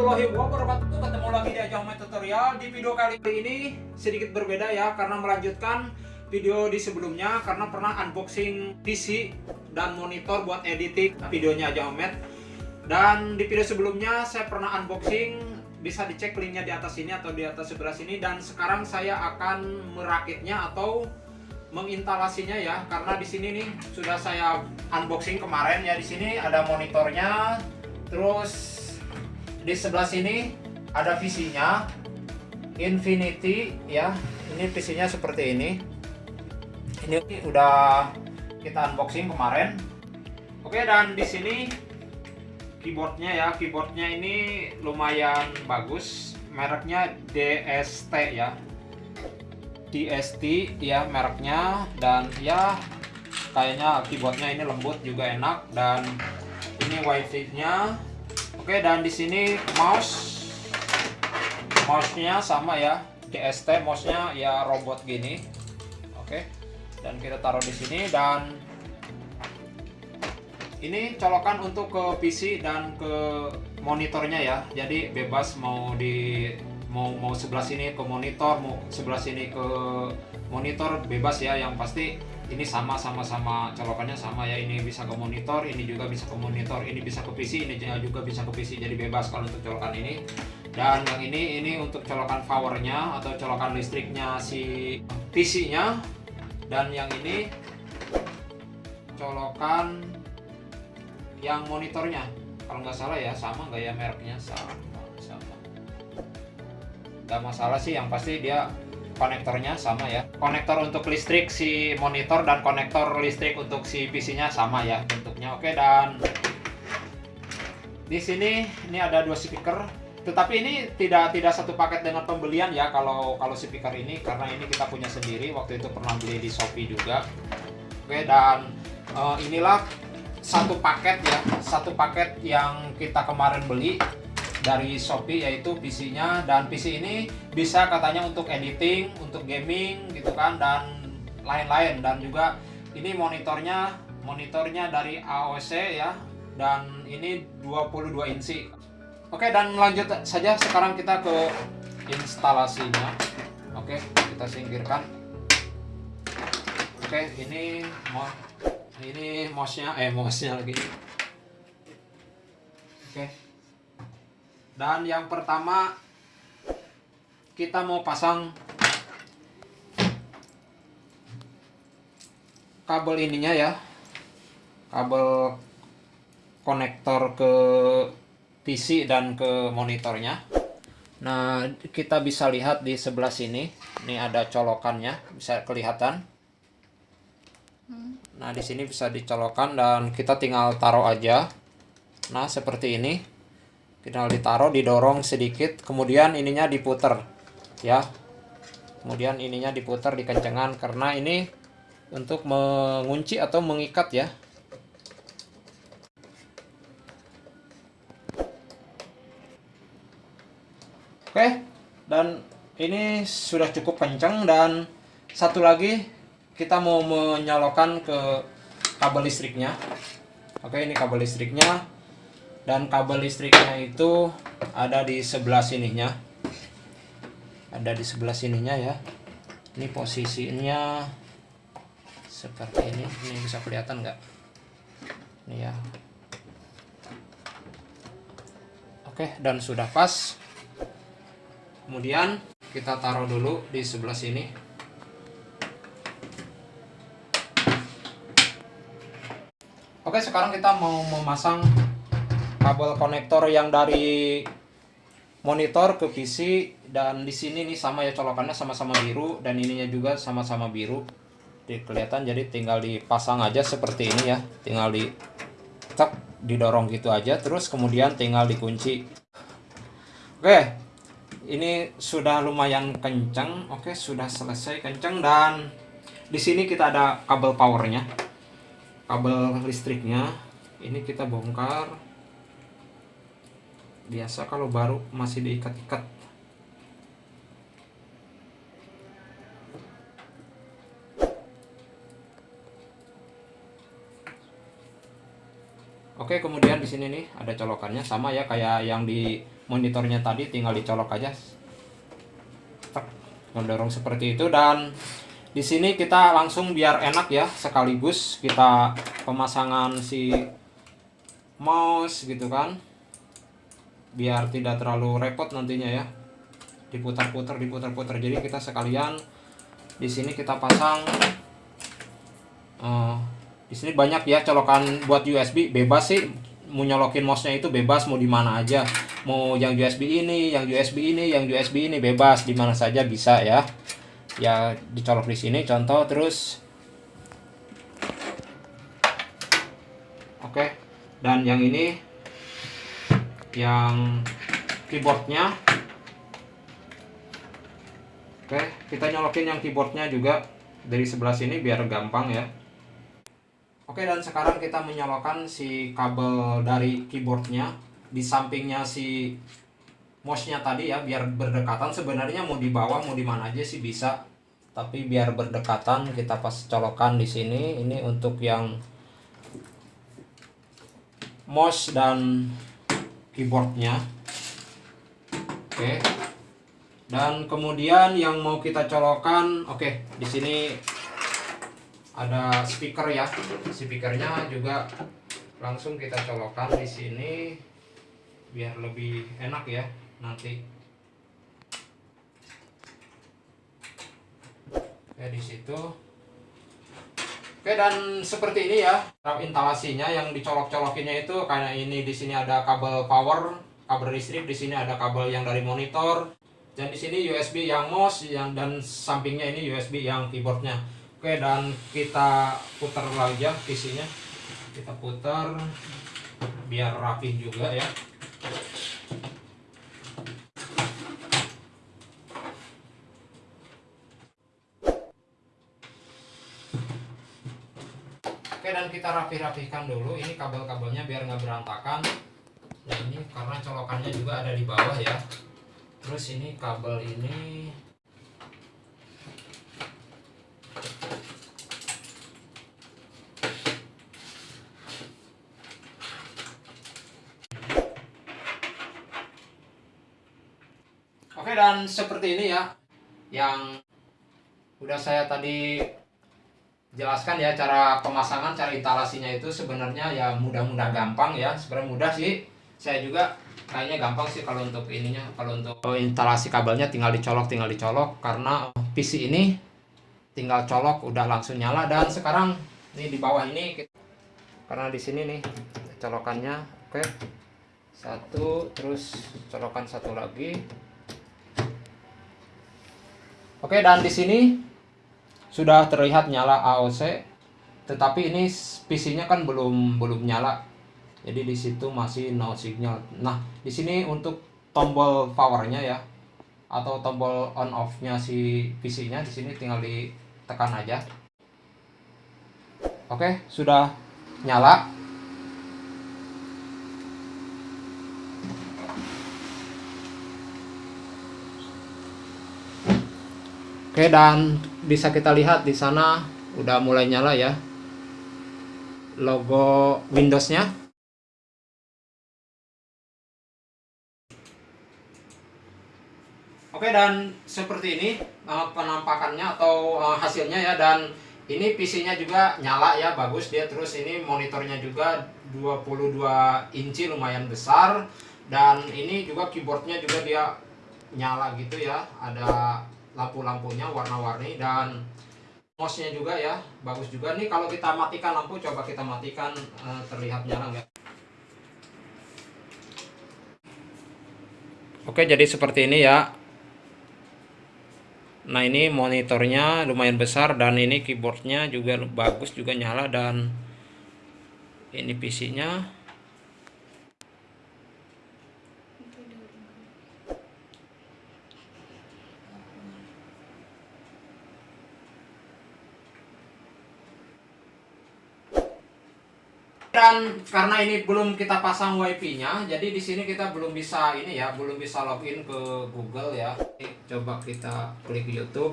warahmatullahi wabarakatuh. Ketemu lagi di Ajang Tutorial. Di video kali ini sedikit berbeda ya Karena melanjutkan video di sebelumnya Karena pernah unboxing PC dan monitor buat editing videonya Ajang Dan di video sebelumnya saya pernah unboxing Bisa dicek linknya di atas sini atau di atas sebelah sini. Dan sekarang saya akan merakitnya atau menginstalasinya ya karena di sini nih sudah saya unboxing kemarin ya. Di sini ada monitornya terus di sebelah sini ada visinya Infinity ya. Ini visinya seperti ini. Ini udah kita unboxing kemarin. Oke dan di sini keyboardnya ya. Keyboardnya ini lumayan bagus. Mereknya DST ya. DST ya mereknya. Dan ya kayaknya keyboardnya ini lembut juga enak. Dan ini wifi nya oke dan di sini mouse. Mouse nya sama ya DST mouse nya ya robot gini. Oke dan kita taruh di sini. Dan ini colokan untuk ke PC dan ke monitornya ya. Jadi bebas mau di mau mau sebelah sini ke monitor mau sebelah sini ke monitor bebas ya yang pasti ini sama sama sama colokannya sama ya. Ini bisa ke monitor ini juga bisa ke monitor ini bisa ke PC ini juga bisa ke PC jadi bebas kalau untuk colokan ini. Dan yang ini ini untuk colokan powernya atau colokan listriknya si PC nya dan yang ini colokan yang monitornya. Kalau nggak salah ya sama nggak ya mereknya? Sama sama. Nggak masalah sih yang pasti dia konektornya sama ya. Konektor untuk listrik si monitor dan konektor listrik untuk si PC nya sama ya bentuknya. Oke dan di sini ini ada dua speaker. Tetapi ini tidak tidak satu paket dengan pembelian ya kalau kalau speaker ini karena ini kita punya sendiri. Waktu itu pernah beli di Shopee juga. Oke dan uh, inilah satu paket ya satu paket yang kita kemarin beli dari Shopee yaitu PC-nya dan PC ini bisa katanya untuk editing, untuk gaming gitu kan dan lain-lain dan juga ini monitornya monitornya dari AOC ya dan ini 22 inci. Oke dan lanjut saja sekarang kita ke instalasinya. Oke, kita singkirkan. Oke, ini ini mouse-nya eh mouse-nya lagi. Oke dan yang pertama kita mau pasang kabel ininya ya. Kabel konektor ke PC dan ke monitornya. Nah kita bisa lihat di sebelah sini. Ini ada colokannya bisa kelihatan. Nah di sini bisa dicolokkan dan kita tinggal taruh aja. Nah seperti ini tinggal ditaruh didorong sedikit kemudian ininya diputer ya. Kemudian ininya diputer di kencengan karena ini untuk mengunci atau mengikat ya. Oke dan ini sudah cukup kencang dan satu lagi kita mau menyalakan ke kabel listriknya. Oke ini kabel listriknya dan kabel listriknya itu ada di sebelah sininya. Ada di sebelah sininya ya. Ini posisinya seperti ini. Ini bisa kelihatan nggak? Ini ya. Oke dan sudah pas. Kemudian kita taruh dulu di sebelah sini. Oke sekarang kita mau memasang kabel konektor yang dari monitor ke PC dan di sini nih sama ya colokannya sama-sama biru dan ininya juga sama-sama biru. Jadi kelihatan jadi tinggal dipasang aja seperti ini ya. Tinggal di cek didorong gitu aja terus kemudian tinggal dikunci. Oke. Ini sudah lumayan kencang. Oke, sudah selesai kencang dan di sini kita ada kabel powernya. Kabel listriknya. Ini kita bongkar biasa kalau baru masih diikat-ikat. Oke, kemudian di sini nih ada colokannya. Sama ya kayak yang di monitornya tadi tinggal dicolok aja. Mendorong seperti itu. Dan di sini kita langsung biar enak ya sekaligus kita pemasangan si mouse gitu kan biar tidak terlalu repot nantinya ya. Diputar-putar diputar-putar. Jadi kita sekalian di sini kita pasang uh, di sini banyak ya colokan buat USB bebas sih mau nyolokin mouse-nya itu bebas mau di mana aja. Mau yang USB ini yang USB ini yang USB ini bebas. Di mana saja bisa ya. Ya dicolok di sini contoh terus. Oke. Dan yang ini yang keyboardnya. Oke kita nyolokin yang keyboardnya juga dari sebelah sini biar gampang ya. Oke dan sekarang kita menyalakan si kabel dari keyboardnya di sampingnya si mouse-nya tadi ya biar berdekatan. Sebenarnya mau di bawah mau di mana aja sih bisa tapi biar berdekatan kita pas colokan di sini. Ini untuk yang mouse dan keyboardnya. Oke. Dan kemudian yang mau kita colokan oke di sini ada speaker ya. Speakernya juga langsung kita colokan di sini biar lebih enak ya nanti. Oke di situ oke dan seperti ini ya instalasinya yang dicolok-colokinnya itu kayak ini di sini ada kabel power kabel listrik di sini ada kabel yang dari monitor dan di sini USB yang mouse yang dan sampingnya ini USB yang keyboardnya. Oke dan kita putar lagi ya isinya kita putar biar rapi juga ya Oke dan kita rapi-rapikan dulu. Ini kabel-kabelnya biar nggak berantakan. Nah ini karena colokannya juga ada di bawah ya. Terus ini kabel ini. Oke dan seperti ini ya. Yang udah saya tadi jelaskan ya cara pemasangan cara instalasinya itu sebenarnya ya mudah-mudah gampang ya. Sebenarnya mudah sih. Saya juga kayaknya gampang sih kalau untuk ininya kalau untuk instalasi kabelnya tinggal dicolok tinggal dicolok. Karena PC ini tinggal colok udah langsung nyala. Dan sekarang ini di bawah ini karena di sini nih colokannya oke. Satu terus colokan satu lagi. Oke, dan di sini sudah terlihat nyala AOC, tetapi ini PC-nya kan belum belum nyala. Jadi di situ masih no signal. Nah, di sini untuk tombol powernya ya atau tombol on off-nya si PC-nya di sini tinggal ditekan aja. Oke, sudah nyala. Oke dan bisa kita lihat di sana udah mulai nyala ya. Logo Windowsnya. Oke dan seperti ini eh, penampakannya atau eh, hasilnya ya. Dan ini PC-nya juga nyala ya bagus dia. Terus ini monitornya juga 22 inci lumayan besar. Dan ini juga keyboardnya juga dia nyala gitu ya. Ada lampu-lampunya warna-warni dan mouse-nya juga ya bagus juga. Nih kalau kita matikan lampu coba kita matikan uh, terlihat nyala nggak Oke jadi seperti ini ya. Nah ini monitornya lumayan besar dan ini keyboardnya juga bagus juga nyala dan ini PC nya dan karena ini belum kita pasang wifi-nya jadi di sini kita belum bisa ini ya belum bisa login ke Google ya. Coba kita klik YouTube.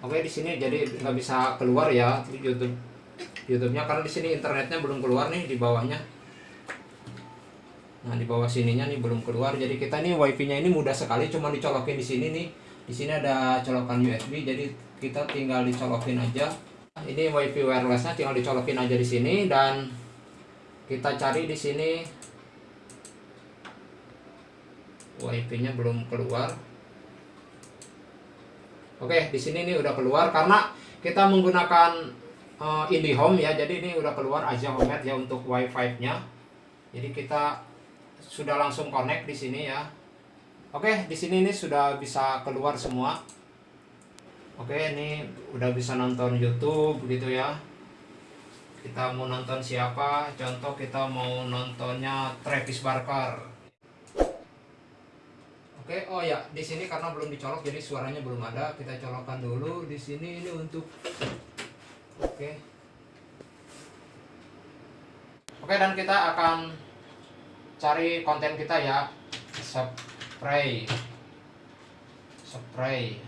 Oke di sini jadi nggak bisa keluar ya YouTube. YouTube-nya karena di sini internetnya belum keluar nih di bawahnya. Nah di bawah sininya nih belum keluar jadi kita nih wifi nya ini mudah sekali cuma dicolokin di sini nih. Di sini ada colokan USB jadi kita tinggal dicolokin aja ini wifi wirelessnya tinggal dicolokin aja di sini dan kita cari di sini. Wifi nya belum keluar. Oke di sini nih udah keluar karena kita menggunakan uh, IndiHome ya. Jadi ini udah keluar aja Home ya untuk wifi nya jadi kita sudah langsung connect di sini ya. Oke di sini ini sudah bisa keluar semua Oke ini udah bisa nonton YouTube gitu ya. Kita mau nonton siapa? Contoh kita mau nontonnya Travis Barker. Oke oh ya di sini karena belum dicolok jadi suaranya belum ada. Kita colokkan dulu di sini ini untuk Oke. Oke dan kita akan cari konten kita ya. Spray. Spray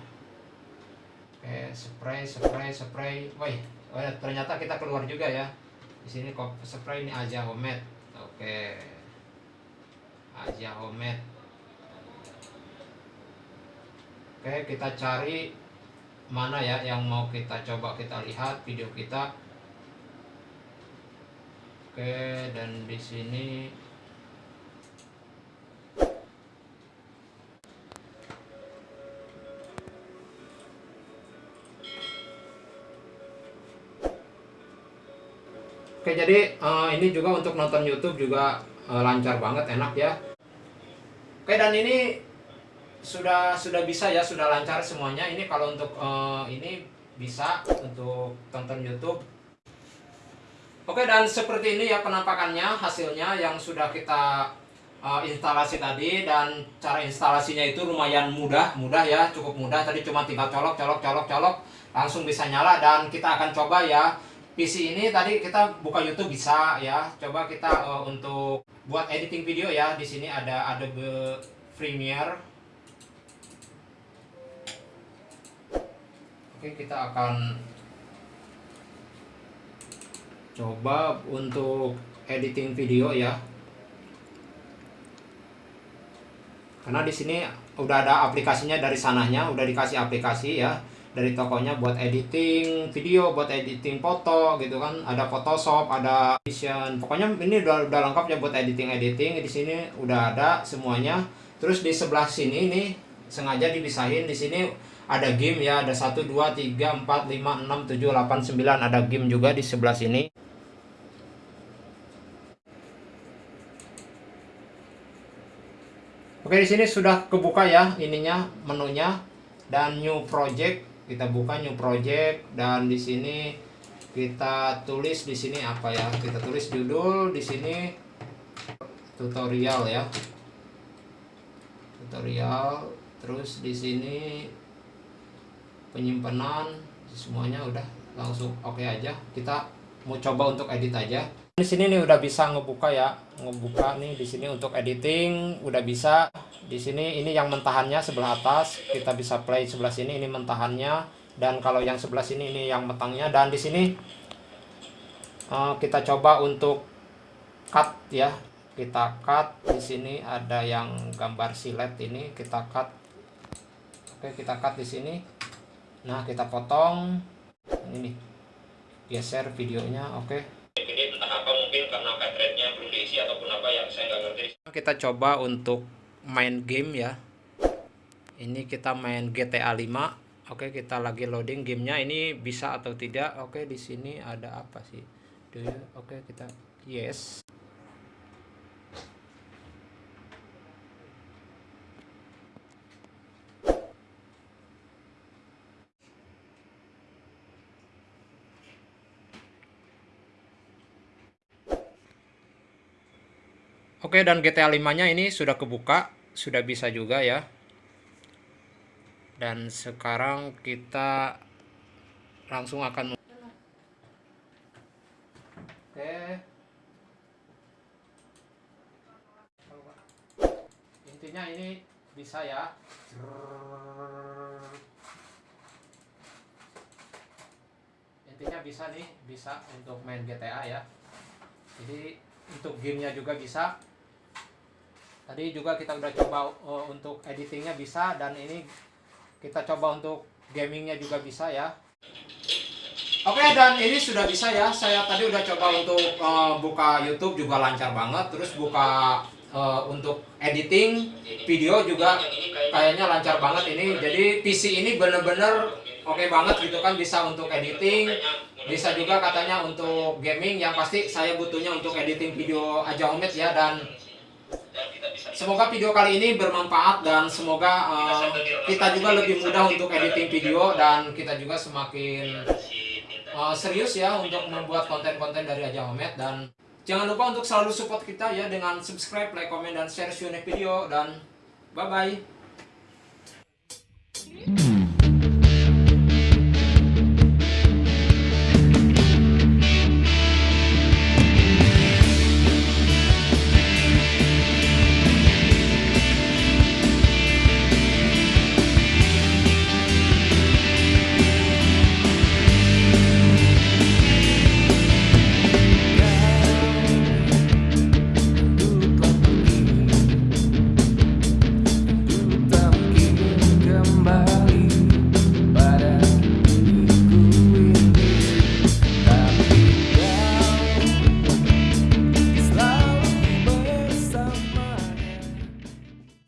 oke spray spray spray. Woi oh ya, ternyata kita keluar juga ya. Di sini spray ini aja homemade oke. Aja homemade oke kita cari mana ya yang mau kita coba kita lihat video kita. Oke dan di sini Oke jadi uh, ini juga untuk nonton YouTube juga uh, lancar banget enak ya. Oke dan ini sudah sudah bisa ya sudah lancar semuanya. Ini kalau untuk uh, ini bisa untuk tonton YouTube. Oke dan seperti ini ya penampakannya hasilnya yang sudah kita uh, instalasi tadi dan cara instalasinya itu lumayan mudah mudah ya cukup mudah tadi cuma tinggal colok colok colok colok langsung bisa nyala dan kita akan coba ya PC ini tadi kita buka YouTube bisa ya. Coba kita uh, untuk buat editing video ya. Di sini ada Adobe Premiere. Oke, kita akan coba untuk editing video ya. Karena di sini udah ada aplikasinya dari sananya, udah dikasih aplikasi ya dari tokonya buat editing video, buat editing foto gitu kan. Ada Photoshop, ada Vision. Pokoknya ini udah udah lengkap ya buat editing-editing. Di sini udah ada semuanya. Terus di sebelah sini nih sengaja dipisahin di sini ada game ya, ada 1 2 3 4 5 6 7 8 9 ada game juga di sebelah sini. Oke, di sini sudah kebuka ya ininya menunya dan new project kita buka new project dan di sini kita tulis di sini apa ya? Kita tulis judul di sini tutorial ya. Tutorial terus di sini penyimpanan semuanya udah langsung oke okay aja. Kita mau coba untuk edit aja di sini nih udah bisa ngebuka ya ngebuka nih di sini untuk editing udah bisa. Di sini ini yang mentahannya sebelah atas kita bisa play sebelah sini ini mentahannya. Dan kalau yang sebelah sini ini yang metangnya. Dan di sini uh, kita coba untuk cut ya. Kita cut di sini ada yang gambar silet ini kita cut. Oke kita cut di sini. Nah kita potong. Ini nih geser videonya oke ini entah apa mungkin karena cartridge-nya belum diisi ataupun apa yang saya nggak ngerti. Kita coba untuk main game ya. Ini kita main GTA 5 oke kita lagi loading gamenya. Ini bisa atau tidak? Oke di sini ada apa sih? Oke kita yes Oke dan GTA 5 nya ini sudah kebuka sudah bisa juga ya. Dan sekarang kita langsung akan oke. Intinya ini bisa ya. Intinya bisa nih bisa untuk main GTA ya. Jadi untuk gamenya juga bisa tadi juga kita udah coba uh, untuk editingnya bisa dan ini kita coba untuk gamingnya juga bisa ya. Oke dan ini sudah bisa ya. Saya tadi udah coba untuk uh, buka YouTube juga lancar banget. Terus buka uh, untuk editing video juga kayaknya lancar banget ini. Jadi PC ini bener-bener oke okay banget gitu kan bisa untuk editing. Bisa juga katanya untuk gaming yang pasti saya butuhnya untuk editing video aja Omet ya. Dan semoga video kali ini bermanfaat dan semoga uh, kita juga lebih mudah untuk editing video dan kita juga semakin uh, serius ya untuk membuat konten-konten dari Aja Homet dan jangan lupa untuk selalu support kita ya dengan subscribe, like, comment, dan share video dan bye bye.